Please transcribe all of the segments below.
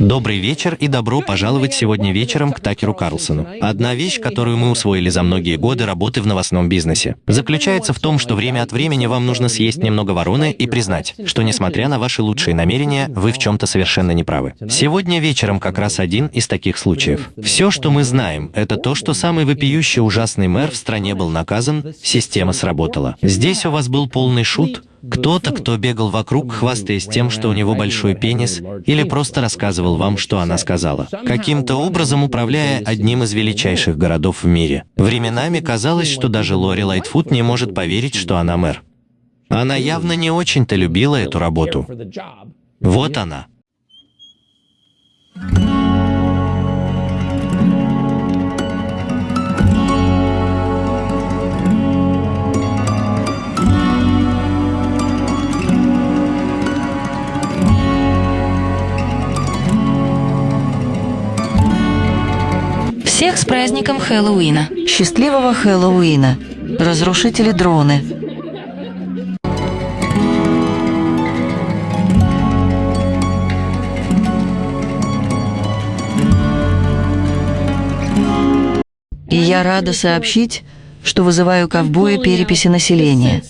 Добрый вечер и добро пожаловать сегодня вечером к Такеру Карлсону. Одна вещь, которую мы усвоили за многие годы работы в новостном бизнесе, заключается в том, что время от времени вам нужно съесть немного вороны и признать, что несмотря на ваши лучшие намерения, вы в чем-то совершенно неправы. Сегодня вечером как раз один из таких случаев. Все, что мы знаем, это то, что самый вопиющий ужасный мэр в стране был наказан, система сработала. Здесь у вас был полный шут, кто-то, кто бегал вокруг, хвастаясь тем, что у него большой пенис, или просто рассказывал вам, что она сказала, каким-то образом управляя одним из величайших городов в мире. Временами казалось, что даже Лори Лайтфуд не может поверить, что она мэр. Она явно не очень-то любила эту работу. Вот она. Всех с праздником Хэллоуина. Счастливого Хэллоуина. Разрушители дроны. И я рада сообщить, что вызываю ковбоя переписи населения.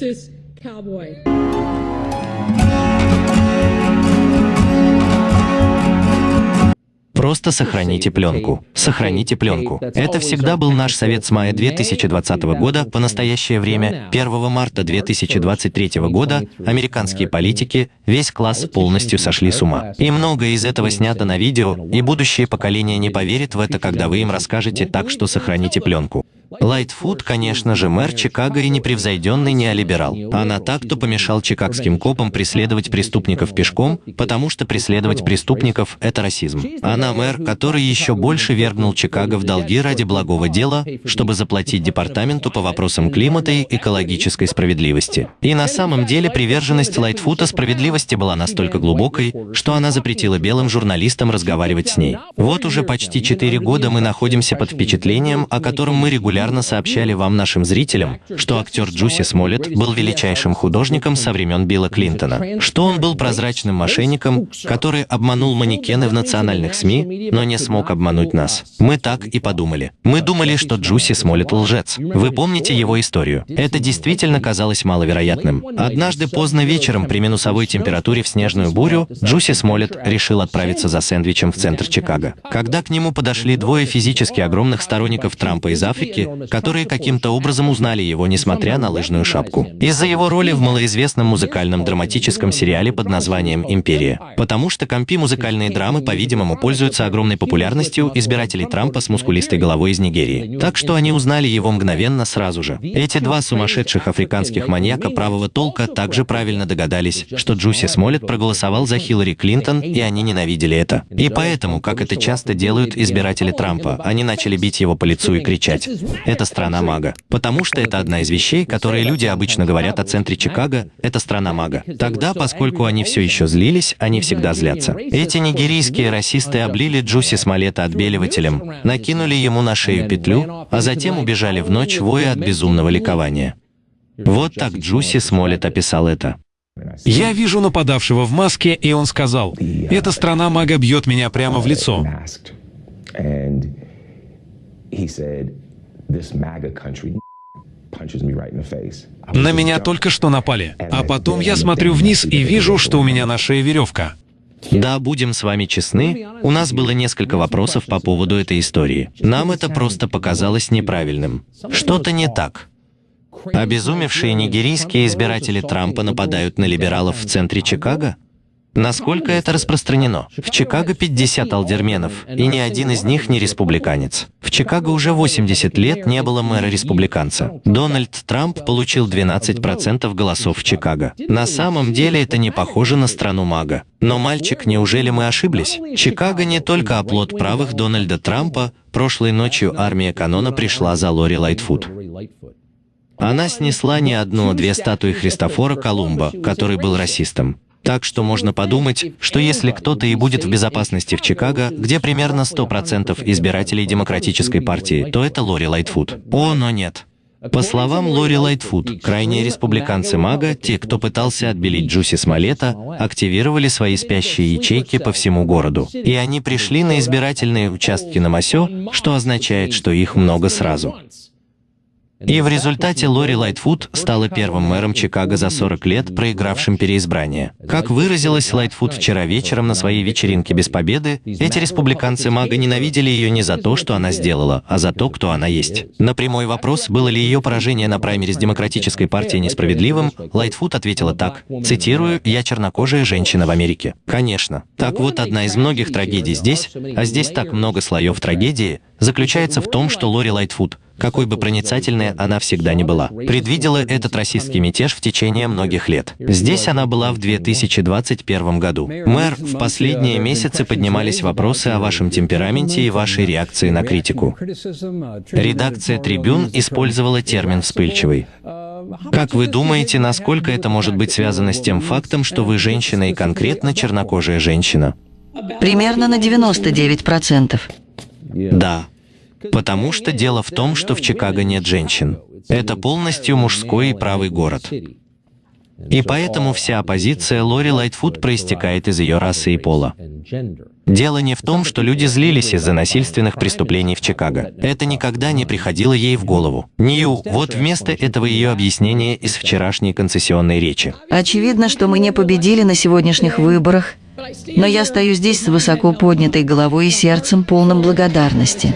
Просто сохраните пленку. Сохраните пленку. Это всегда был наш совет с мая 2020 года по настоящее время. 1 марта 2023 года американские политики, весь класс полностью сошли с ума. И многое из этого снято на видео, и будущее поколение не поверит в это, когда вы им расскажете, так что сохраните пленку. Лайтфуд, конечно же, мэр Чикаго и непревзойденный неолиберал. Она так, кто помешал чикагским копам преследовать преступников пешком, потому что преследовать преступников – это расизм. Она мэр, который еще больше вергнул Чикаго в долги ради благого дела, чтобы заплатить департаменту по вопросам климата и экологической справедливости. И на самом деле приверженность Лайтфута справедливости была настолько глубокой, что она запретила белым журналистам разговаривать с ней. Вот уже почти четыре года мы находимся под впечатлением, о котором мы регулярно регулярно сообщали вам, нашим зрителям, что актер Джуси Смолет был величайшим художником со времен Билла Клинтона, что он был прозрачным мошенником, который обманул манекены в национальных СМИ, но не смог обмануть нас. Мы так и подумали. Мы думали, что Джуси Смолет лжец. Вы помните его историю? Это действительно казалось маловероятным. Однажды поздно вечером при минусовой температуре в снежную бурю Джуси Смолет решил отправиться за сэндвичем в центр Чикаго. Когда к нему подошли двое физически огромных сторонников Трампа из Африки, которые каким-то образом узнали его, несмотря на лыжную шапку. Из-за его роли в малоизвестном музыкальном драматическом сериале под названием «Империя». Потому что компи музыкальные драмы, по-видимому, пользуются огромной популярностью избирателей Трампа с мускулистой головой из Нигерии. Так что они узнали его мгновенно сразу же. Эти два сумасшедших африканских маньяка правого толка также правильно догадались, что Джуси Смолет проголосовал за Хиллари Клинтон, и они ненавидели это. И поэтому, как это часто делают избиратели Трампа, они начали бить его по лицу и кричать это страна мага. Потому что это одна из вещей, которые люди обычно говорят о центре Чикаго, это страна мага. Тогда, поскольку они все еще злились, они всегда злятся. Эти нигерийские расисты облили Джуси Смолета отбеливателем, накинули ему на шею петлю, а затем убежали в ночь воя от безумного ликования. Вот так Джуси Смолет описал это. Я вижу нападавшего в маске, и он сказал, «Эта страна мага бьет меня прямо в лицо». На меня только что напали, а потом я смотрю вниз и вижу, что у меня на шее веревка. Да, будем с вами честны, у нас было несколько вопросов по поводу этой истории. Нам это просто показалось неправильным. Что-то не так. Обезумевшие нигерийские избиратели Трампа нападают на либералов в центре Чикаго? Насколько это распространено? В Чикаго 50 алдерменов, и ни один из них не республиканец. В Чикаго уже 80 лет не было мэра-республиканца. Дональд Трамп получил 12% голосов в Чикаго. На самом деле это не похоже на страну мага. Но, мальчик, неужели мы ошиблись? Чикаго не только оплот правых Дональда Трампа, прошлой ночью армия QAnon а пришла за Лори Лайтфуд. Она снесла не одну, а две статуи Христофора Колумба, который был расистом. Так что можно подумать, что если кто-то и будет в безопасности в Чикаго, где примерно 100% избирателей Демократической партии, то это Лори Лайтфуд. О, но нет. По словам Лори Лайтфуд, крайние республиканцы MAGA, те, кто пытался отбелить Джуси Смолета, активировали свои спящие ячейки по всему городу. И они пришли на избирательные участки en masse, что означает, что их много сразу. И в результате Лори Лайтфут стала первым мэром Чикаго за 40 лет, проигравшим переизбрание. Как выразилась Лайтфут вчера вечером на своей вечеринке без победы, эти республиканцы MAGA ненавидели ее не за то, что она сделала, а за то, кто она есть. На прямой вопрос, было ли ее поражение на праймериз Демократической партией несправедливым, Лайтфут ответила так, цитирую, «Я чернокожая женщина в Америке». Конечно. Так вот, одна из многих трагедий здесь, а здесь так много слоев трагедии, заключается в том, что Лори Лайтфут – какой бы проницательной она всегда не была. Предвидела этот расистский мятеж в течение многих лет. Здесь она была в 2021 году. Мэр, в последние месяцы поднимались вопросы о вашем темпераменте и вашей реакции на критику. Редакция «Трибюн» использовала термин «вспыльчивый». Как вы думаете, насколько это может быть связано с тем фактом, что вы женщина и конкретно чернокожая женщина? Примерно на 99%. Да. Потому что дело в том, что в Чикаго нет женщин. Это полностью мужской и правый город. И поэтому вся оппозиция Лори Лайтфуд проистекает из ее расы и пола. Дело не в том, что люди злились из-за насильственных преступлений в Чикаго. Это никогда не приходило ей в голову. Нью, вот вместо этого ее объяснение из вчерашней концессионной речи. Очевидно, что мы не победили на сегодняшних выборах, но я стою здесь с высоко поднятой головой и сердцем, полным благодарности.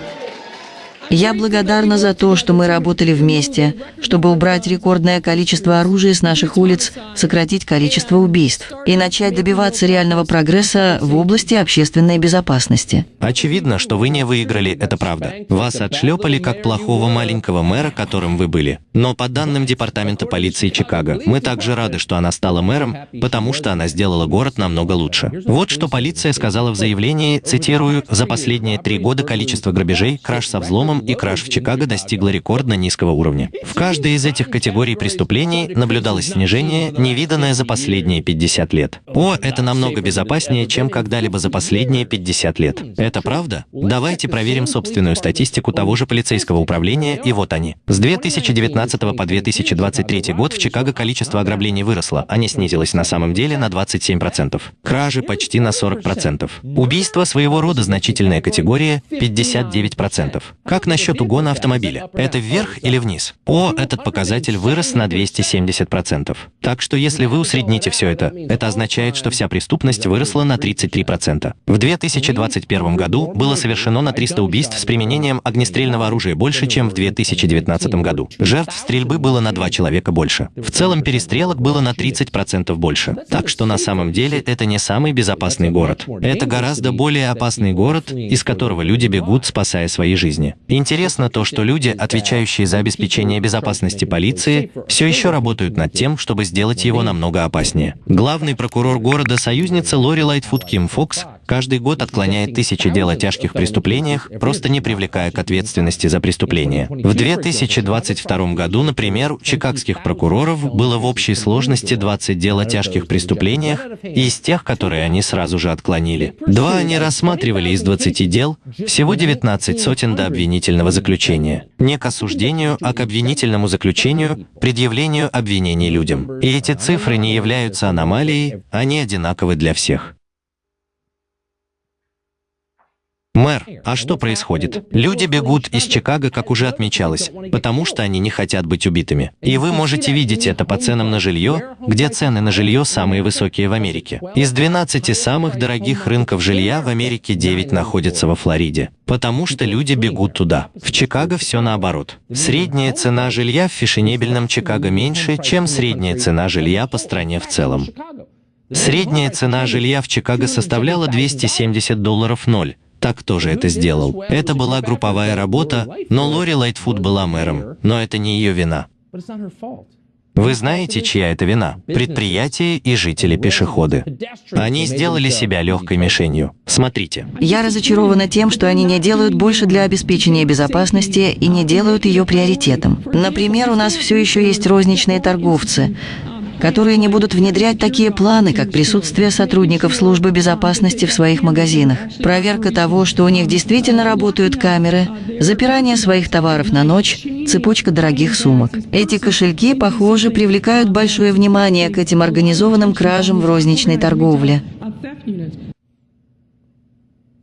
Я благодарна за то, что мы работали вместе, чтобы убрать рекордное количество оружия с наших улиц, сократить количество убийств и начать добиваться реального прогресса в области общественной безопасности. Очевидно, что вы не выиграли, это правда. Вас отшлепали как плохого маленького мэра, которым вы были. Но по данным Департамента полиции Чикаго, мы также рады, что она стала мэром, потому что она сделала город намного лучше. Вот что полиция сказала в заявлении, цитирую, «За последние три года количество грабежей, краж со взломом и краж в Чикаго достигла рекордно низкого уровня. В каждой из этих категорий преступлений наблюдалось снижение, невиданное за последние 50 лет. О, это намного безопаснее, чем когда-либо за последние 50 лет. Это правда? Давайте проверим собственную статистику того же полицейского управления, и вот они. С 2019 по 2023 год в Чикаго количество ограблений выросло, а не снизилось на самом деле на 27%. Кражи почти на 40%. Убийство своего рода значительная категория 59%. Как как насчет угона автомобиля? Это вверх или вниз? О, этот показатель вырос на 270%. Так что если вы усредните все это, это означает, что вся преступность выросла на 33%. В 2021 году было совершено на 300 убийств с применением огнестрельного оружия больше, чем в 2019 году. Жертв стрельбы было на 2 человека больше. В целом перестрелок было на 30% больше. Так что на самом деле это не самый безопасный город. Это гораздо более опасный город, из которого люди бегут, спасая свои жизни. Интересно то, что люди, отвечающие за обеспечение безопасности полиции, все еще работают над тем, чтобы сделать его намного опаснее. Главный прокурор города союзница Лори Лайтфуд Ким Фокс каждый год отклоняет тысячи дел о тяжких преступлениях, просто не привлекая к ответственности за преступления. В 2022 году, например, у чикагских прокуроров было в общей сложности 20 дел о тяжких преступлениях, из тех, которые они сразу же отклонили. Два они рассматривали из 20 дел, всего 19 сотен до обвинительного заключения. Не к осуждению, а к обвинительному заключению, предъявлению обвинений людям. И эти цифры не являются аномалией, они одинаковы для всех. Мэр, а что происходит? Люди бегут из Чикаго, как уже отмечалось, потому что они не хотят быть убитыми. И вы можете видеть это по ценам на жилье, где цены на жилье самые высокие в Америке. Из 12 самых дорогих рынков жилья в Америке 9 находятся во Флориде, потому что люди бегут туда. В Чикаго все наоборот. Средняя цена жилья в фешенебельном Чикаго меньше, чем средняя цена жилья по стране в целом. Средняя цена жилья в Чикаго составляла 270 долларов ноль, так тоже это сделал. Это была групповая работа, но Лори Лайтфуд была мэром, но это не ее вина. Вы знаете, чья это вина? Предприятия и жители-пешеходы. Они сделали себя легкой мишенью. Смотрите. Я разочарована тем, что они не делают больше для обеспечения безопасности и не делают ее приоритетом. Например, у нас все еще есть розничные торговцы, которые не будут внедрять такие планы, как присутствие сотрудников службы безопасности в своих магазинах, проверка того, что у них действительно работают камеры, запирание своих товаров на ночь, цепочка дорогих сумок. Эти кошельки, похоже, привлекают большое внимание к этим организованным кражам в розничной торговле.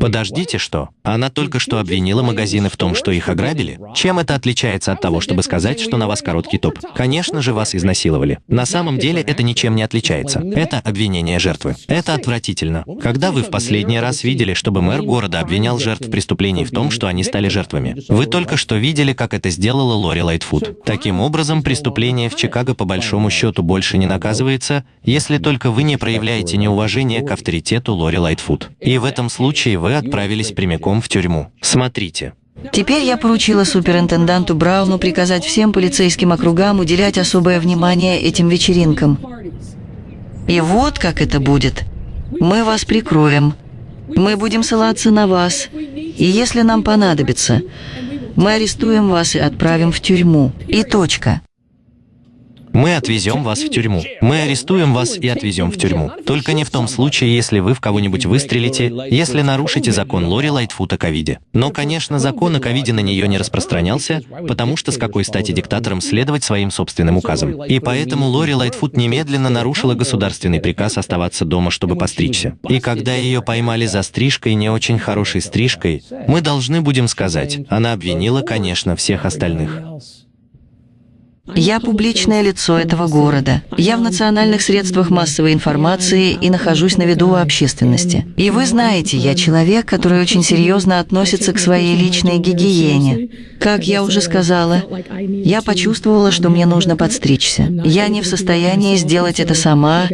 Подождите, что? Она только что обвинила магазины в том, что их ограбили? Чем это отличается от того, чтобы сказать, что на вас короткий топ? Конечно же, вас изнасиловали. На самом деле это ничем не отличается. Это обвинение жертвы. Это отвратительно. Когда вы в последний раз видели, чтобы мэр города обвинял жертв преступлений в том, что они стали жертвами? Вы только что видели, как это сделала Лори Лайтфуд. Таким образом, преступление в Чикаго по большому счету больше не наказывается, если только вы не проявляете неуважение к авторитету Лори Лайтфуд. И в этом случае вы отправились прямиком в тюрьму. Смотрите. Теперь я поручила суперинтенданту Брауну приказать всем полицейским округам уделять особое внимание этим вечеринкам. И вот как это будет. Мы вас прикроем. Мы будем ссылаться на вас. И если нам понадобится, мы арестуем вас и отправим в тюрьму. И точка. Мы отвезем вас в тюрьму. Мы арестуем вас и отвезем в тюрьму. Только не в том случае, если вы в кого-нибудь выстрелите, если нарушите закон Лори Лайтфуд о ковиде. Но, конечно, закон о ковиде на нее не распространялся, потому что с какой стати диктаторам следовать своим собственным указам. И поэтому Лори Лайтфуд немедленно нарушила государственный приказ оставаться дома, чтобы постричься. И когда ее поймали за стрижкой, не очень хорошей стрижкой, мы должны будем сказать, она обвинила, конечно, всех остальных. Я публичное лицо этого города. Я в национальных средствах массовой информации и нахожусь на виду у общественности. И вы знаете, я человек, который очень серьезно относится к своей личной гигиене. Как я уже сказала, я почувствовала, что мне нужно подстричься. Я не в состоянии сделать это сама,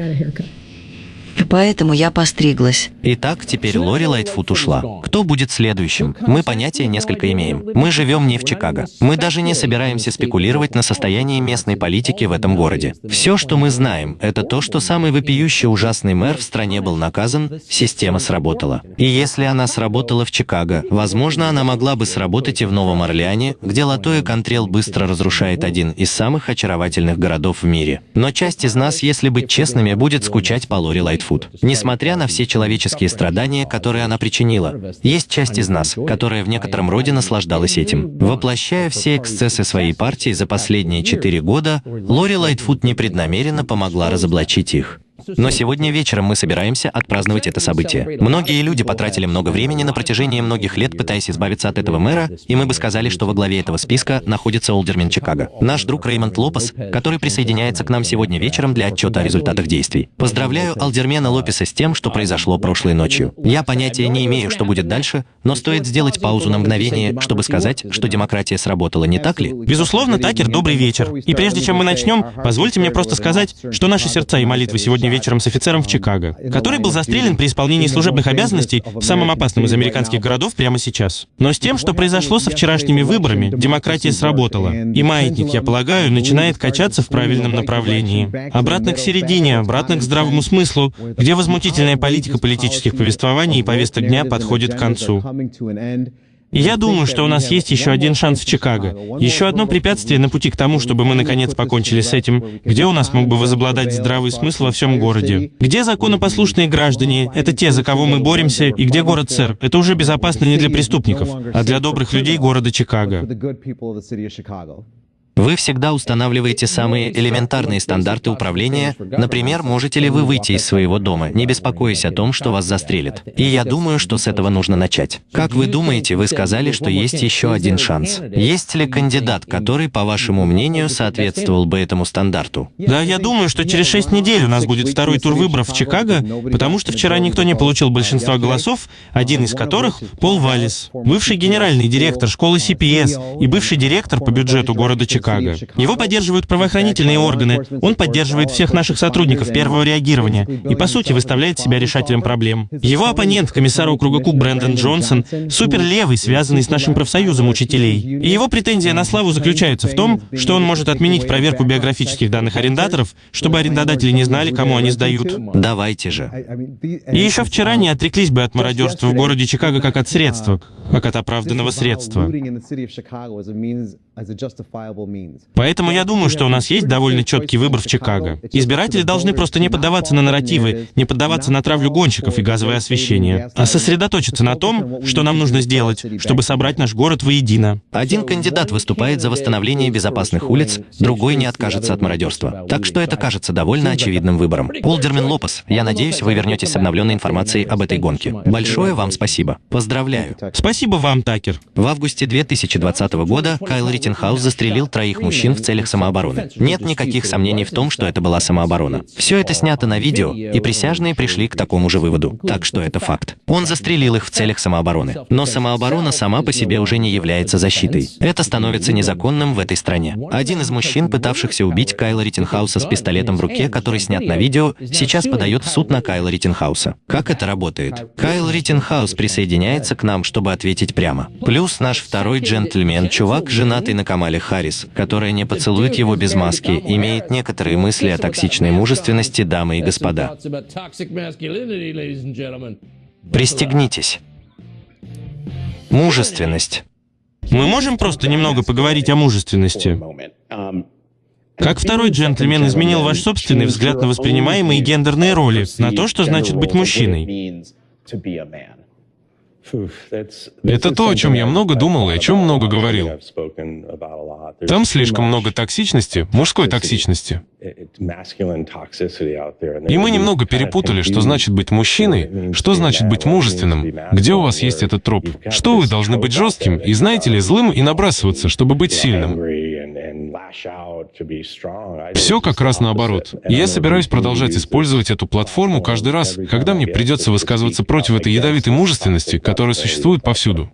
Поэтому я постриглась. Итак, теперь Лори Лайтфуд ушла. Кто будет следующим? Мы понятия несколько имеем. Мы живем не в Чикаго. Мы даже не собираемся спекулировать на состоянии местной политики в этом городе. Все, что мы знаем, это то, что самый вопиющий ужасный мэр в стране был наказан, система сработала. И если она сработала в Чикаго, возможно, она могла бы сработать и в Новом Орлеане, где Латойя Кантрелл быстро разрушает один из самых очаровательных городов в мире. Но часть из нас, если быть честными, будет скучать по Лори Лайтфут. Фут. Несмотря на все человеческие страдания, которые она причинила, есть часть из нас, которая в некотором роде наслаждалась этим. Воплощая все эксцессы своей партии за последние четыре года, Лори Лайтфут непреднамеренно помогла разоблачить их. Но сегодня вечером мы собираемся отпраздновать это событие. Многие люди потратили много времени на протяжении многих лет, пытаясь избавиться от этого мэра, и мы бы сказали, что во главе этого списка находится Олдермен Чикаго. Наш друг Реймонд Лопес, который присоединяется к нам сегодня вечером для отчета о результатах действий. Поздравляю Олдермена Лопеса с тем, что произошло прошлой ночью. Я понятия не имею, что будет дальше, но стоит сделать паузу на мгновение, чтобы сказать, что демократия сработала, не так ли? Безусловно, Такер, добрый вечер. И прежде чем мы начнем, позвольте мне просто сказать, что наши сердца и молитвы сегодня вечером с офицером в Чикаго, который был застрелен при исполнении служебных обязанностей в самом опасном из американских городов прямо сейчас. Но с тем, что произошло со вчерашними выборами, демократия сработала. И маятник, я полагаю, начинает качаться в правильном направлении. Обратно к середине, обратно к здравому смыслу, где возмутительная политика политических повествований и повесток дня подходит к концу. Я думаю, что у нас есть еще один шанс в Чикаго. Еще одно препятствие на пути к тому, чтобы мы наконец покончили с этим, где у нас мог бы возобладать здравый смысл во всем городе. Где законопослушные граждане — это те, за кого мы боремся, и где город сэр — это уже безопасно не для преступников, а для добрых людей города Чикаго. Вы всегда устанавливаете самые элементарные стандарты управления. Например, можете ли вы выйти из своего дома, не беспокоясь о том, что вас застрелят. И я думаю, что с этого нужно начать. Как вы думаете, вы сказали, что есть еще один шанс. Есть ли кандидат, который, по вашему мнению, соответствовал бы этому стандарту? Да, я думаю, что через шесть недель у нас будет второй тур выборов в Чикаго, потому что вчера никто не получил большинства голосов, один из которых — Пол Валлис, бывший генеральный директор школы CPS и бывший директор по бюджету города Чикаго. Чикаго. Его поддерживают правоохранительные органы, он поддерживает всех наших сотрудников первого реагирования и, по сути, выставляет себя решателем проблем. Его оппонент, комиссар округа Кук Брэндон Джонсон, суперлевый, связанный с нашим профсоюзом учителей. И его претензия на славу заключается в том, что он может отменить проверку биографических данных арендаторов, чтобы арендодатели не знали, кому они сдают. Давайте же. И еще вчера не отреклись бы от мародерства в городе Чикаго как от средства, как от оправданного средства. Поэтому я думаю, что у нас есть довольно четкий выбор в Чикаго. Избиратели должны просто не поддаваться на нарративы, не поддаваться на травлю гонщиков и газовое освещение, а сосредоточиться на том, что нам нужно сделать, чтобы собрать наш город воедино. Один кандидат выступает за восстановление безопасных улиц, другой не откажется от мародерства. Так что это кажется довольно очевидным выбором. Олдермен Лопес, я надеюсь, вы вернетесь с обновленной информацией об этой гонке. Большое вам спасибо. Поздравляю. Спасибо вам, Такер. В августе 2020 года Кайл Риттенхаус застрелил троих мужчин в целях самообороны. Нет никаких сомнений в том, что это была самооборона. Все это снято на видео, и присяжные пришли к такому же выводу. Так что это факт. Он застрелил их в целях самообороны. Но самооборона сама по себе уже не является защитой. Это становится незаконным в этой стране. Один из мужчин, пытавшихся убить Кайла Риттенхауса с пистолетом в руке, который снят на видео, сейчас подает в суд на Кайла Риттенхауса. Как это работает? Кайл Риттенхаус присоединяется к нам, чтобы ответить прямо. Плюс наш второй джентльмен, чувак, женатый на Камале Харрис, которая не поцелует его без маски, имеет некоторые мысли о токсичной мужественности, дамы и господа. Пристегнитесь. Мужественность. Мы можем просто немного поговорить о мужественности? Как второй джентльмен изменил ваш собственный взгляд на воспринимаемые гендерные роли, на то, что значит быть мужчиной? Это то, о чем я много думал и о чем много говорил. Там слишком много токсичности, мужской токсичности. И мы немного перепутали, что значит быть мужчиной, что значит быть мужественным, где у вас есть этот троп, что вы должны быть жестким и, знаете ли, злым и набрасываться, чтобы быть сильным. Все как раз наоборот. И я собираюсь продолжать использовать эту платформу каждый раз, когда мне придется высказываться против этой ядовитой мужественности, которая существует повсюду.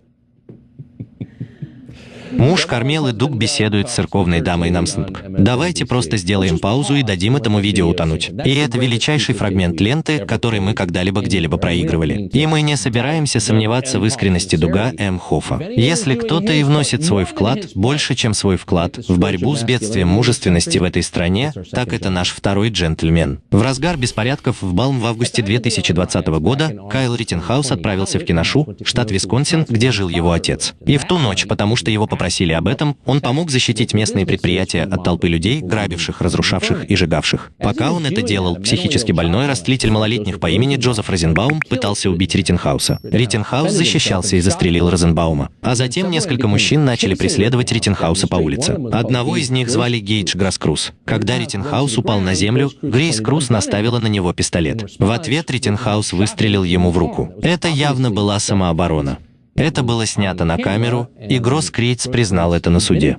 Муж Кармелы Дуг беседует с церковной дамой Намснг. Давайте просто сделаем паузу и дадим этому видео утонуть. И это величайший фрагмент ленты, который мы когда-либо где-либо проигрывали. И мы не собираемся сомневаться в искренности Дуга М. Хоффа. Если кто-то и вносит свой вклад, больше, чем свой вклад, в борьбу с бедствием мужественности в этой стране, так это наш второй джентльмен. В разгар беспорядков БЛМ в августе 2020 года Кайл Риттенхаус отправился в Кеношу, штат Висконсин, где жил его отец. И в ту ночь, потому что его попросили просили об этом, он помог защитить местные предприятия от толпы людей, грабивших, разрушавших и сжигавших. Пока он это делал, психически больной растлитель малолетних по имени Джозеф Розенбаум пытался убить Риттенхауса. Риттенхаус защищался и застрелил Розенбаума. А затем несколько мужчин начали преследовать Риттенхауса по улице. Одного из них звали Гейдж Гросскройц. Когда Риттенхаус упал на землю, Гросскройц наставил на него пистолет. В ответ Риттенхаус выстрелил ему в руку. Это явно была самооборона. Это было снято на камеру, и Гросс Крейтс признал это на суде.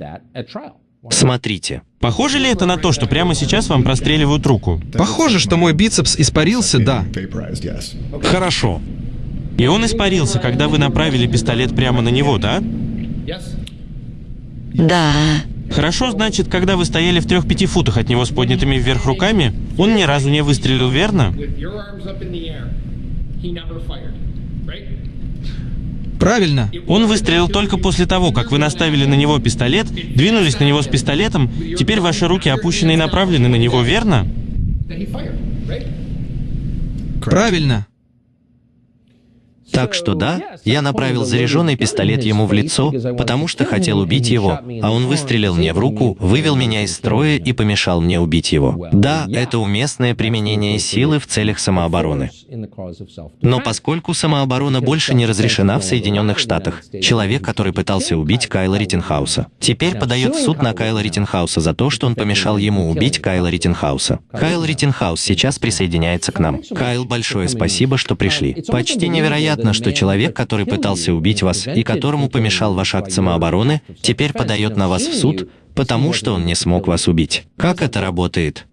Смотрите. Похоже ли это на то, что прямо сейчас вам простреливают руку? Похоже, что мой бицепс испарился, да. Хорошо. И он испарился, когда вы направили пистолет прямо на него, да? Да. Хорошо, значит, когда вы стояли в трех-пяти футах от него с поднятыми вверх руками, он ни разу не выстрелил, верно? Правильно. Он выстрелил только после того, как вы наставили на него пистолет, двинулись на него с пистолетом, теперь ваши руки опущены и направлены на него, верно? Правильно. Так что да, я направил заряженный пистолет ему в лицо, потому что хотел убить его, а он выстрелил мне в руку, вывел меня из строя и помешал мне убить его. Да, это уместное применение силы в целях самообороны. Но поскольку самооборона больше не разрешена в Соединенных Штатах, человек, который пытался убить Кайла Риттенхауса, теперь подает в суд на Кайла Риттенхауса за то, что он помешал ему убить Кайла Риттенхауса. Кайл Риттенхаус сейчас присоединяется к нам. Кайл, большое спасибо, что пришли. Почти невероятно, Понятно, что человек, который пытался убить вас и которому помешал ваш акт самообороны, теперь подает на вас в суд, потому что он не смог вас убить. Как это работает?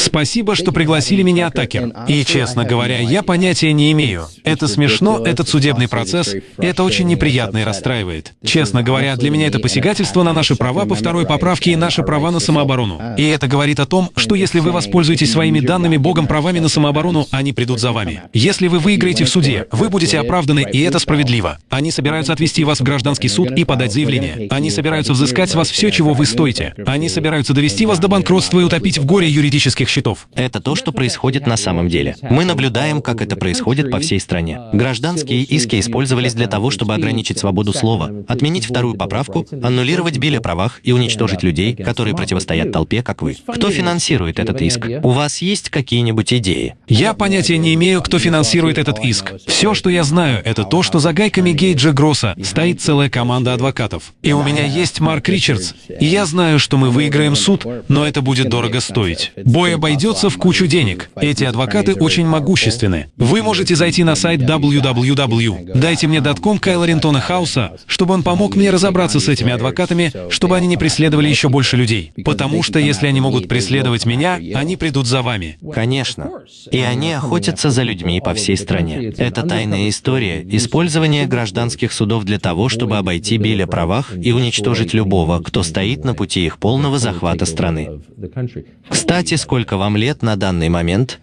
Спасибо, что пригласили меня, Такер. И, честно говоря, я понятия не имею. Это смешно, этот судебный процесс, это очень неприятно и расстраивает. Честно говоря, для меня это посягательство на наши права по второй поправке и наши права на самооборону. И это говорит о том, что если вы воспользуетесь своими данными Богом правами на самооборону, они придут за вами. Если вы выиграете в суде, вы будете оправданы, и это справедливо. Они собираются отвести вас в гражданский суд и подать заявление. Они собираются взыскать с вас все, чего вы стоите. Они собираются довести вас до банкротства и утопить в горе юридических счетов. Это то, что происходит на самом деле. Мы наблюдаем, как это происходит по всей стране. Гражданские иски использовались для того, чтобы ограничить свободу слова, отменить вторую поправку, аннулировать биль о правах и уничтожить людей, которые противостоят толпе, как вы. Кто финансирует этот иск? У вас есть какие-нибудь идеи? Я понятия не имею, кто финансирует этот иск. Все, что я знаю, это то, что за гайками Гейджа Гросса стоит целая команда адвокатов. И у меня есть Марк Ричардс, и я знаю, что мы выиграем суд, но это будет дорого стоить. Бой обойдется в кучу денег. Эти адвокаты очень могущественны. Вы можете зайти на сайт www. Дайте мне датком Кайла Рентона Хауса, чтобы он помог мне разобраться с этими адвокатами, чтобы они не преследовали еще больше людей. Потому что если они могут преследовать меня, они придут за вами. Конечно. И они охотятся за людьми по всей стране. Это тайная история использования гражданских судов для того, чтобы обойти биль о правах и уничтожить любого, кто стоит на пути их полного захвата страны. Кстати, сколько вам лет на данный момент?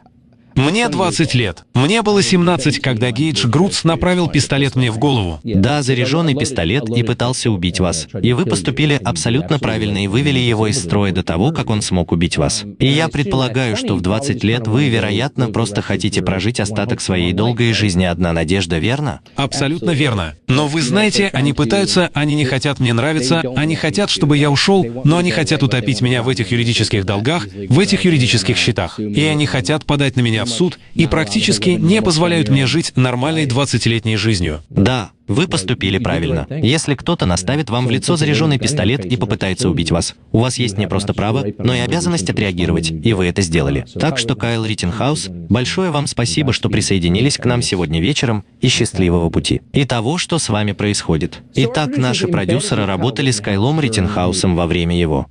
Мне 20 лет. Мне было 17, когда Гейдж Грудс направил пистолет мне в голову. Да, заряженный пистолет и пытался убить вас. И вы поступили абсолютно правильно и вывели его из строя до того, как он смог убить вас. И я предполагаю, что в 20 лет вы, вероятно, просто хотите прожить остаток своей долгой жизни одна надежда, верно? Абсолютно верно. Но вы знаете, они пытаются, они не хотят мне нравиться, они хотят, чтобы я ушел, но они хотят утопить меня в этих юридических долгах, в этих юридических счетах. И они хотят подать на меня в суд и практически не позволяют мне жить нормальной 20-летней жизнью. Да, вы поступили правильно. Если кто-то наставит вам в лицо заряженный пистолет и попытается убить вас, у вас есть не просто право, но и обязанность отреагировать, и вы это сделали. Так что, Кайл Риттенхаус, большое вам спасибо, что присоединились к нам сегодня вечером, и счастливого пути. И того, что с вами происходит. Итак, наши продюсеры работали с Кайлом Риттенхаусом во время его.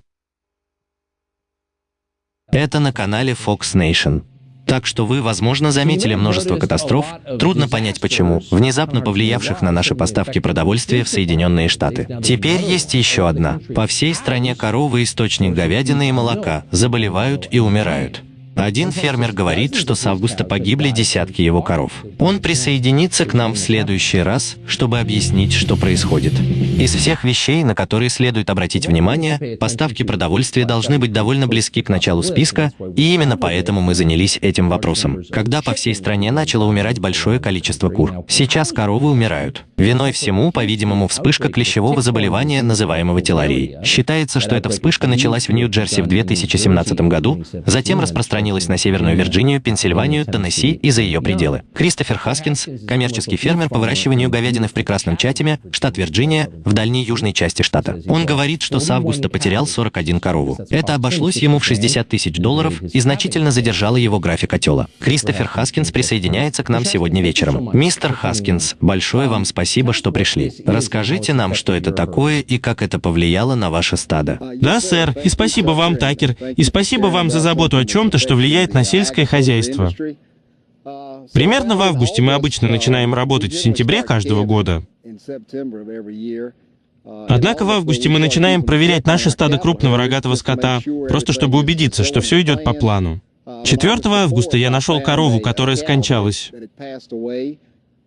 Это на канале Fox Nation. Так что вы, возможно, заметили множество катастроф, трудно понять почему, внезапно повлиявших на наши поставки продовольствия в Соединенные Штаты. Теперь есть еще одна. По всей стране коровы, источник говядины и молока, заболевают и умирают. Один фермер говорит, что с августа погибли десятки его коров. Он присоединится к нам в следующий раз, чтобы объяснить, что происходит. Из всех вещей, на которые следует обратить внимание, поставки продовольствия должны быть довольно близки к началу списка, и именно поэтому мы занялись этим вопросом. Когда по всей стране начало умирать большое количество кур. Сейчас коровы умирают. Виной всему, по-видимому, вспышка клещевого заболевания, называемого тейлерией. Считается, что эта вспышка началась в Нью-Джерси в 2017 году, затем распространилась на Северную Вирджинию, Пенсильванию, Теннесси и за ее пределы. Кристофер Хаскинс, коммерческий фермер по выращиванию говядины в прекрасном Чатиме, штат Вирджиния, в дальней южной части штата. Он говорит, что с августа потерял 41 корову. Это обошлось ему в 60 тысяч долларов и значительно задержало его график отела. Кристофер Хаскинс присоединяется к нам сегодня вечером. Мистер Хаскинс, большое вам спасибо, что пришли. Расскажите нам, что это такое и как это повлияло на ваше стадо. Да, сэр. И спасибо вам, Такер. И спасибо вам за заботу о чем-то, что влияет на сельское хозяйство. Примерно в августе мы обычно начинаем работать в сентябре каждого года. Однако в августе мы начинаем проверять наше стадо крупного рогатого скота, просто чтобы убедиться, что все идет по плану. 4 августа я нашел корову, которая скончалась.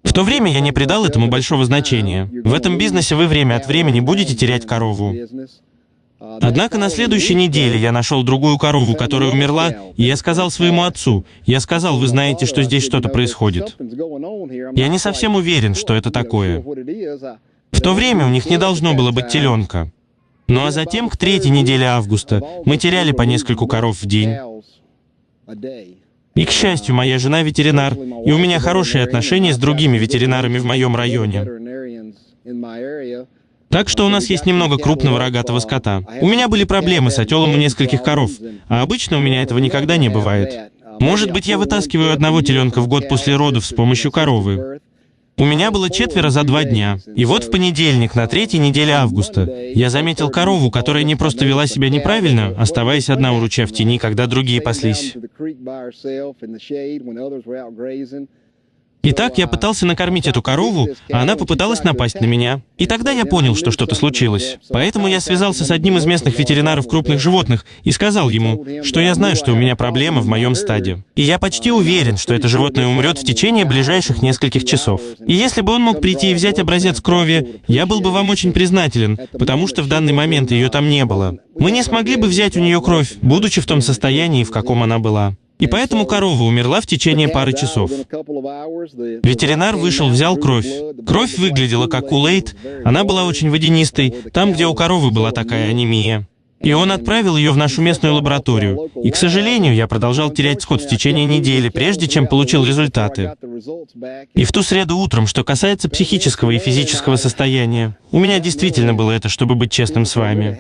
В то время я не придал этому большого значения. В этом бизнесе вы время от времени будете терять корову. Однако на следующей неделе я нашел другую корову, которая умерла, и я сказал своему отцу, я сказал, вы знаете, что здесь что-то происходит. Я не совсем уверен, что это такое. В то время у них не должно было быть теленка. Ну а затем, к третьей неделе августа, мы теряли по нескольку коров в день. И, к счастью, моя жена ветеринар, и у меня хорошие отношения с другими ветеринарами в моем районе. Так что у нас есть немного крупного рогатого скота. У меня были проблемы с отелом у нескольких коров, а обычно у меня этого никогда не бывает. Может быть, я вытаскиваю одного теленка в год после родов с помощью коровы. У меня было четверо за два дня. И вот в понедельник, на третьей неделе августа, я заметил корову, которая не просто вела себя неправильно, оставаясь одна у ручья в тени, когда другие паслись. Итак, я пытался накормить эту корову, а она попыталась напасть на меня. И тогда я понял, что что-то случилось. Поэтому я связался с одним из местных ветеринаров крупных животных и сказал ему, что я знаю, что у меня проблема в моем стаде. И я почти уверен, что это животное умрет в течение ближайших нескольких часов. И если бы он мог прийти и взять образец крови, я был бы вам очень признателен, потому что в данный момент ее там не было. Мы не смогли бы взять у нее кровь, будучи в том состоянии, в каком она была. И поэтому корова умерла в течение пары часов. Ветеринар вышел, взял кровь. Кровь выглядела как у Лейт, она была очень водянистой, там, где у коровы была такая анемия. И он отправил ее в нашу местную лабораторию. И, к сожалению, я продолжал терять скот в течение недели, прежде чем получил результаты. И в ту среду утром, что касается психического и физического состояния, у меня действительно было это, чтобы быть честным с вами.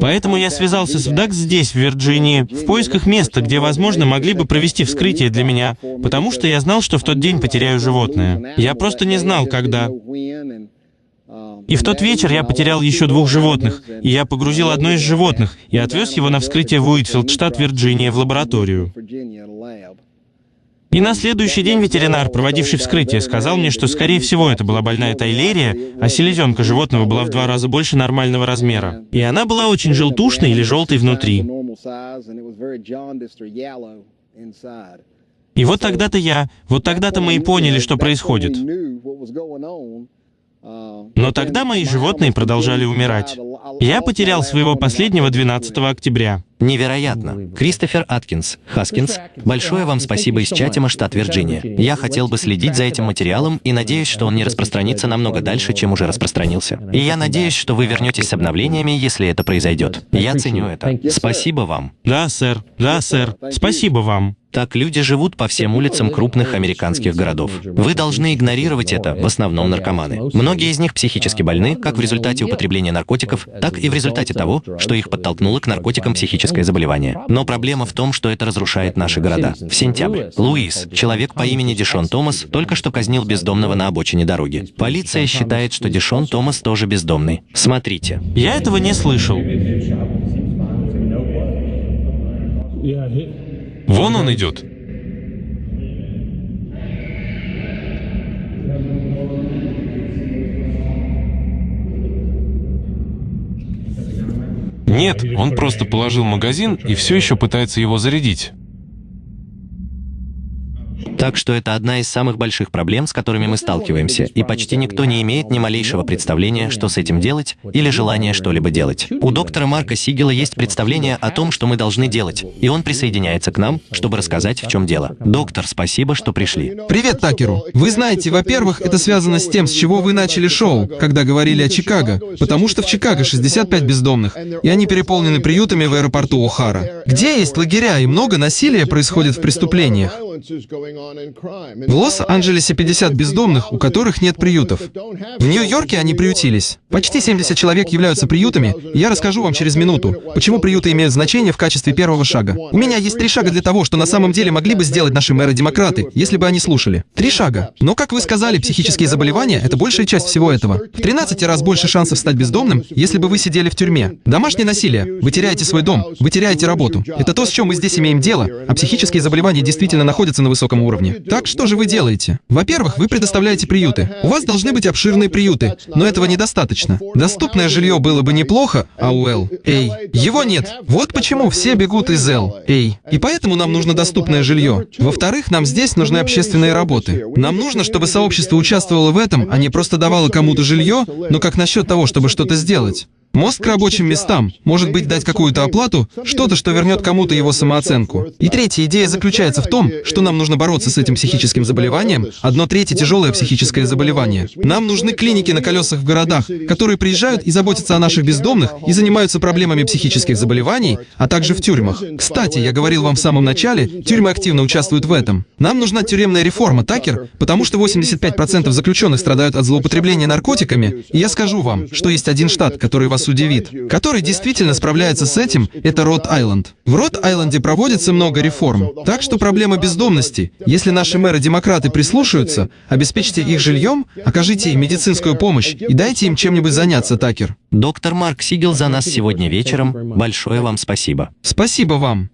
Поэтому я связался с ВДАК здесь, в Вирджинии, в поисках места, где, возможно, могли бы провести вскрытие для меня, потому что я знал, что в тот день потеряю животное. Я просто не знал, когда. И в тот вечер я потерял еще двух животных, и я погрузил одно из животных и отвез его на вскрытие в Уитфилд, штат Вирджиния, в лабораторию. И на следующий день ветеринар, проводивший вскрытие, сказал мне, что, скорее всего, это была больная тайлерия, а селезенка животного была в два раза больше нормального размера. И она была очень желтушной или желтой внутри. И вот тогда-то я, вот тогда-то мы и поняли, что происходит. Но тогда мои животные продолжали умирать. Я потерял своего последнего 12 октября. Невероятно. Кристофер Аткинс, Хаскинс, большое вам спасибо из Чатима, штат Вирджиния. Я хотел бы следить за этим материалом и надеюсь, что он не распространится намного дальше, чем уже распространился. И я надеюсь, что вы вернетесь с обновлениями, если это произойдет. Я ценю это. Спасибо вам. Да, сэр. Да, сэр. Спасибо вам. Так люди живут по всем улицам крупных американских городов. Вы должны игнорировать это, в основном наркоманы. Многие из них психически больны, как в результате употребления наркотиков, так и в результате того, что их подтолкнуло к наркотикам психическое заболевание. Но проблема в том, что это разрушает наши города. В сентябре Луис, человек по имени Дишон Томас, только что казнил бездомного на обочине дороги. Полиция считает, что Дишон Томас тоже бездомный. Смотрите. Я этого не слышал. Вон он идет. Нет, он просто положил магазин и все еще пытается его зарядить. Так что это одна из самых больших проблем, с которыми мы сталкиваемся, и почти никто не имеет ни малейшего представления, что с этим делать, или желания что-либо делать. У доктора Марка Сигела есть представление о том, что мы должны делать, и он присоединяется к нам, чтобы рассказать, в чем дело. Доктор, спасибо, что пришли. Привет, Такеру. Вы знаете, во-первых, это связано с тем, с чего вы начали шоу, когда говорили о Чикаго, потому что в Чикаго 65 бездомных, и они переполнены приютами в аэропорту О'Хара. Где есть лагеря и много насилия происходит в преступлениях? В Лос-Анджелесе 50 бездомных, у которых нет приютов. В Нью-Йорке они приютились. Почти 70 человек являются приютами, я расскажу вам через минуту, почему приюты имеют значение в качестве первого шага. У меня есть три шага для того, что на самом деле могли бы сделать наши мэры-демократы, если бы они слушали. Три шага. Но, как вы сказали, психические заболевания — это большая часть всего этого. В 13 раз больше шансов стать бездомным, если бы вы сидели в тюрьме. Домашнее насилие. Вы теряете свой дом, вы теряете работу. Это то, с чем мы здесь имеем дело, а психические заболевания действительно находятся на высоком уровне. Так что же вы делаете? Во-первых, вы предоставляете приюты. У вас должны быть обширные приюты, но этого недостаточно. Доступное жилье было бы неплохо, а у Эл, эй, его нет. Вот почему все бегут из Эл, эй. И поэтому нам нужно доступное жилье. Во-вторых, нам здесь нужны общественные работы. Нам нужно, чтобы сообщество участвовало в этом, а не просто давало кому-то жилье, но как насчет того, чтобы что-то сделать? Мост к рабочим местам. Может быть, дать какую-то оплату, что-то, что вернет кому-то его самооценку. И третья идея заключается в том, что нам нужно бороться с этим психическим заболеванием. Одно третье тяжелое психическое заболевание. Нам нужны клиники на колесах в городах, которые приезжают и заботятся о наших бездомных и занимаются проблемами психических заболеваний, а также в тюрьмах. Кстати, я говорил вам в самом начале, тюрьмы активно участвуют в этом. Нам нужна тюремная реформа, Такер, потому что 85% заключенных страдают от злоупотребления наркотиками, и я скажу вам, что есть один штат, который вас вас удивит, который действительно справляется с этим, это Рот-Айленд. В Рот-Айленде проводится много реформ. Так что проблема бездомности. Если наши мэры-демократы прислушаются, обеспечьте их жильем, окажите им медицинскую помощь и дайте им чем-нибудь заняться, Такер. Доктор Марк Сигел за нас сегодня вечером. Большое вам спасибо. Спасибо вам.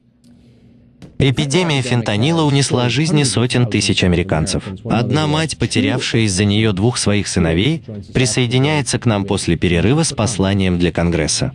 Эпидемия фентанила унесла жизни сотен тысяч американцев. Одна мать, потерявшая из-за нее двух своих сыновей, присоединяется к нам после перерыва с посланием для Конгресса.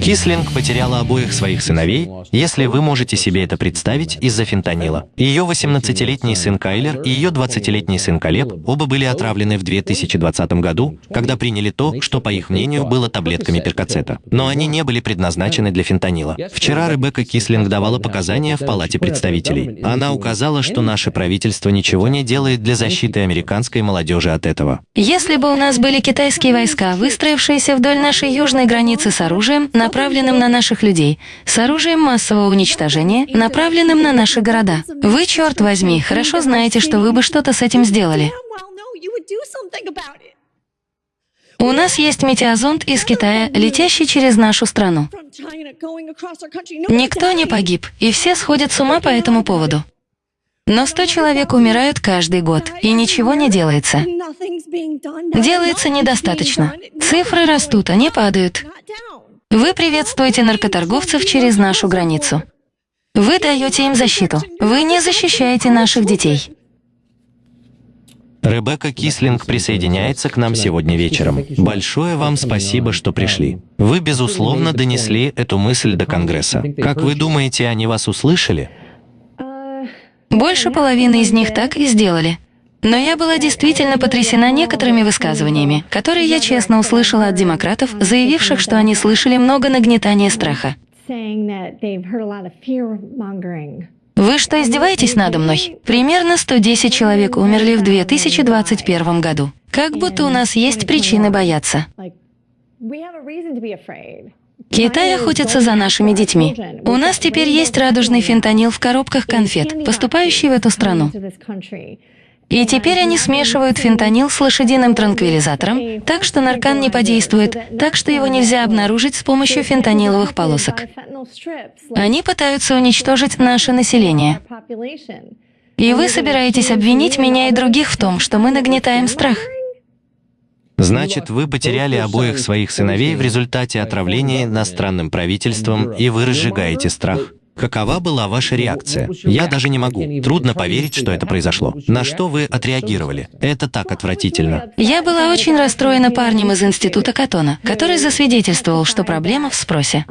Кислинг потеряла обоих своих сыновей, если вы можете себе это представить, из-за фентанила. Ее 18-летний сын Кайлер и ее 20-летний сын Калеб оба были отравлены в 2020 году, когда приняли то, что, по их мнению, было таблетками перкацета. Но они не были предназначены для фентанила. Вчера Ребекка Кислинг давала показания в Палате представителей. Она указала, что наше правительство ничего не делает для защиты американской молодежи от этого. Если бы у нас были китайские войска, выстроившиеся вдоль нашей южной границы с оружием, направленным на наших людей, с оружием массового уничтожения, направленным на наши города. Вы, черт возьми, хорошо знаете, что вы бы что-то с этим сделали. У нас есть метеозонд из Китая, летящий через нашу страну. Никто не погиб, и все сходят с ума по этому поводу. Но 100 человек умирают каждый год, и ничего не делается. Делается недостаточно. Цифры растут, они падают. Вы приветствуете наркоторговцев через нашу границу. Вы даете им защиту. Вы не защищаете наших детей. Ребекка Кислинг присоединяется к нам сегодня вечером. Большое вам спасибо, что пришли. Вы, безусловно, донесли эту мысль до Конгресса. Как вы думаете, они вас услышали? Больше половины из них так и сделали. Но я была действительно потрясена некоторыми высказываниями, которые я честно услышала от демократов, заявивших, что они слышали много нагнетания страха. Вы что, издеваетесь надо мной? Примерно 110 человек умерли в 2021 году. Как будто у нас есть причины бояться. Китай охотится за нашими детьми. У нас теперь есть радужный фентанил в коробках конфет, поступающий в эту страну. И теперь они смешивают фентанил с лошадиным транквилизатором, так что наркан не подействует, так что его нельзя обнаружить с помощью фентаниловых полосок. Они пытаются уничтожить наше население. И вы собираетесь обвинить меня и других в том, что мы нагнетаем страх? Значит, вы потеряли обоих своих сыновей в результате отравления иностранным правительством, и вы разжигаете страх. Какова была ваша реакция? Я даже не могу. Трудно поверить, что это произошло. На что вы отреагировали? Это так отвратительно. Я была очень расстроена парнем из института Катона, который засвидетельствовал, что проблема в спросе.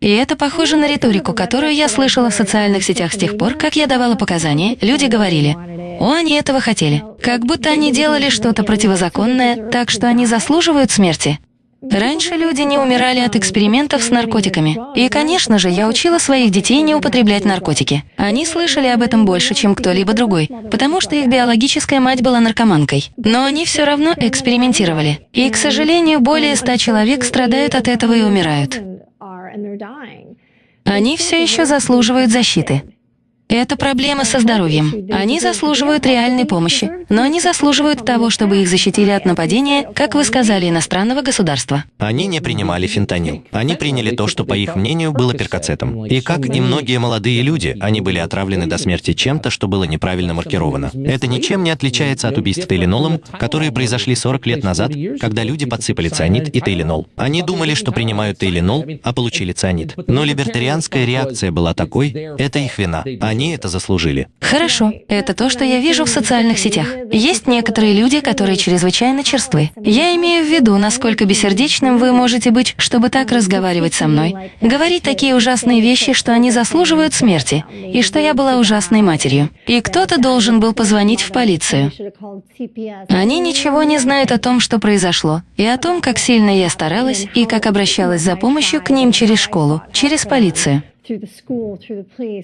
И это похоже на риторику, которую я слышала в социальных сетях с тех пор, как я давала показания. Люди говорили, «О, они этого хотели». Как будто они делали что-то противозаконное, так что они заслуживают смерти. Раньше люди не умирали от экспериментов с наркотиками. И, конечно же, я учила своих детей не употреблять наркотики. Они слышали об этом больше, чем кто-либо другой, потому что их биологическая мать была наркоманкой. Но они все равно экспериментировали. И, к сожалению, более ста человек страдают от этого и умирают. Они все еще заслуживают защиты. Это проблема со здоровьем. Они заслуживают реальной помощи, но они заслуживают того, чтобы их защитили от нападения, как вы сказали, иностранного государства. Они не принимали фентанил. Они приняли то, что, по их мнению, было перкацетом. И как и многие молодые люди, они были отравлены до смерти чем-то, что было неправильно маркировано. Это ничем не отличается от убийств Тейленолом, которые произошли 40 лет назад, когда люди подсыпали цианид и Тейленол. Они думали, что принимают Тейленол, а получили цианид. Но либертарианская реакция была такой, это их вина. Они они это заслужили. Хорошо, это то, что я вижу в социальных сетях. Есть некоторые люди, которые чрезвычайно черствы. Я имею в виду, насколько бессердечным вы можете быть, чтобы так разговаривать со мной, говорить такие ужасные вещи, что они заслуживают смерти, и что я была ужасной матерью. И кто-то должен был позвонить в полицию. Они ничего не знают о том, что произошло, и о том, как сильно я старалась и как обращалась за помощью к ним через школу, через полицию.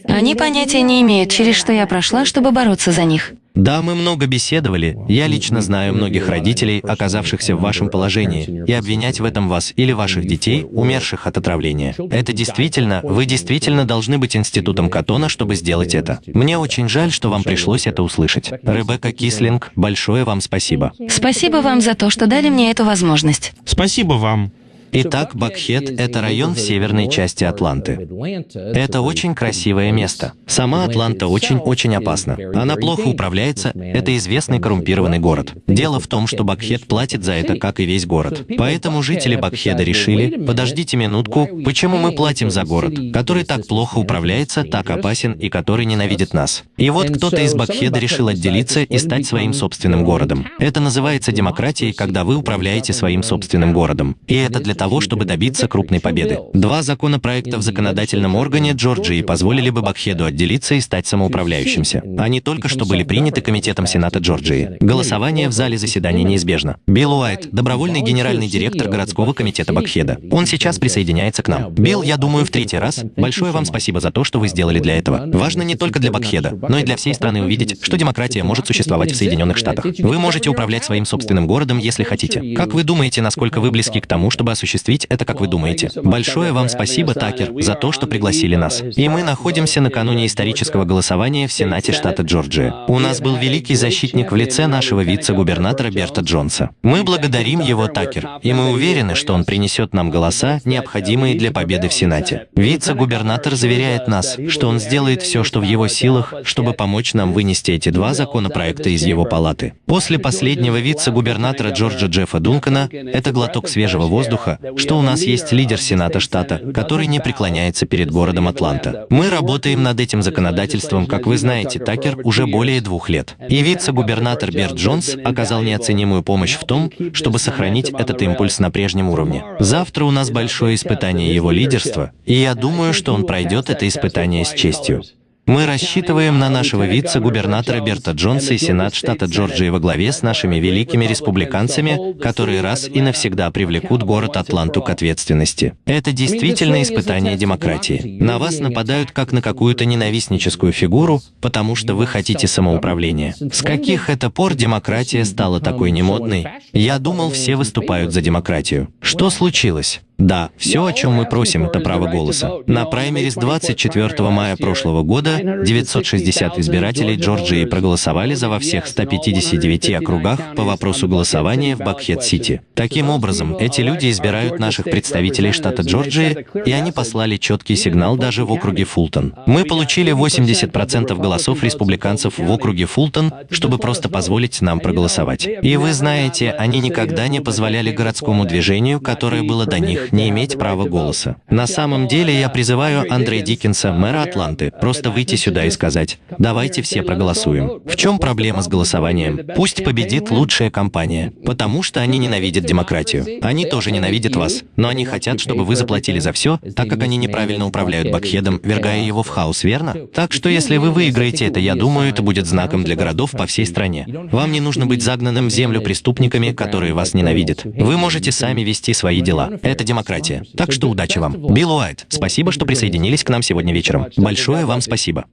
Они понятия не имеют, через что я прошла, чтобы бороться за них. Да, мы много беседовали. Я лично знаю многих родителей, оказавшихся в вашем положении, и обвинять в этом вас или ваших детей, умерших от отравления. Это действительно, вы действительно должны быть институтом Катона, чтобы сделать это. Мне очень жаль, что вам пришлось это услышать. Ребекка Кислинг, большое вам спасибо. Спасибо вам за то, что дали мне эту возможность. Спасибо вам. Итак, Бакхет — это район в северной части Атланты. Это очень красивое место. Сама Атланта очень-очень опасна. Она плохо управляется, это известный коррумпированный город. Дело в том, что Бакхет платит за это, как и весь город. Поэтому жители Бакхеда решили, подождите минутку, почему мы платим за город, который так плохо управляется, так опасен и который ненавидит нас. И вот кто-то из Бакхеда решил отделиться и стать своим собственным городом. Это называется демократией, когда вы управляете своим собственным городом. И это для того, чтобы добиться крупной победы. Два законопроекта в законодательном органе Джорджии позволили бы Бакхеду отделиться и стать самоуправляющимся. Они только что были приняты Комитетом Сената Джорджии. Голосование в зале заседания неизбежно. Билл Уайт, добровольный генеральный директор городского комитета Бакхеда. Он сейчас присоединяется к нам. Билл, я думаю, в третий раз. Большое вам спасибо за то, что вы сделали для этого. Важно не только для Бакхеда, но и для всей страны увидеть, что демократия может существовать в Соединенных Штатах. Вы можете управлять своим собственным городом, если хотите. Как вы думаете, насколько вы близки к тому, чтобы осуществить это, как вы думаете? Большое вам спасибо, Такер, за то, что пригласили нас. И мы находимся накануне исторического голосования в Сенате штата Джорджия. У нас был великий защитник в лице нашего вице-губернатора Берта Джонса. Мы благодарим его, Такер, и мы уверены, что он принесет нам голоса, необходимые для победы в Сенате. Вице-губернатор заверяет нас, что он сделает все, что в его силах, чтобы помочь нам вынести эти два законопроекта из его палаты. После последнего вице-губернатора Джорджа Джеффа Дункана это глоток свежего воздуха, что у нас есть лидер Сената штата, который не преклоняется перед городом Атланта. Мы работаем над этим законодательством, как вы знаете, Такер, уже более двух лет. И вице-губернатор Берт Джонс оказал неоценимую помощь в том, чтобы сохранить этот импульс на прежнем уровне. Завтра у нас большое испытание его лидерства, и я думаю, что он пройдет это испытание с честью. Мы рассчитываем на нашего вице-губернатора Берта Джонса и Сенат штата Джорджии во главе с нашими великими республиканцами, которые раз и навсегда привлекут город Атланту к ответственности. Это действительно испытание демократии. На вас нападают как на какую-то ненавистническую фигуру, потому что вы хотите самоуправления. С каких это пор демократия стала такой немодной? Я думал, все выступают за демократию. Что случилось? Да, все, о чем мы просим, это право голоса. На праймерис 24 мая прошлого года 960 избирателей Джорджии проголосовали за во всех 159 округах по вопросу голосования в Бакхед-Сити. Таким образом, эти люди избирают наших представителей штата Джорджии, и они послали четкий сигнал даже в округе Фултон. Мы получили 80% голосов республиканцев в округе Фултон, чтобы просто позволить нам проголосовать. И вы знаете, они никогда не позволяли городскому движению, которое было до них, не иметь права голоса. На самом деле я призываю Андре Диккенса, мэра Атланты, просто выйти сюда и сказать, давайте все проголосуем. В чем проблема с голосованием? Пусть победит лучшая компания, потому что они ненавидят демократию. Они тоже ненавидят вас, но они хотят, чтобы вы заплатили за все, так как они неправильно управляют Бакхедом, вергая его в хаос, верно? Так что если вы выиграете это, я думаю, это будет знаком для городов по всей стране. Вам не нужно быть загнанным в землю преступниками, которые вас ненавидят. Вы можете сами вести свои дела. Это демократия демократия. Так что удачи вам. Билл Уайт, спасибо, что присоединились к нам сегодня вечером. Большое вам спасибо.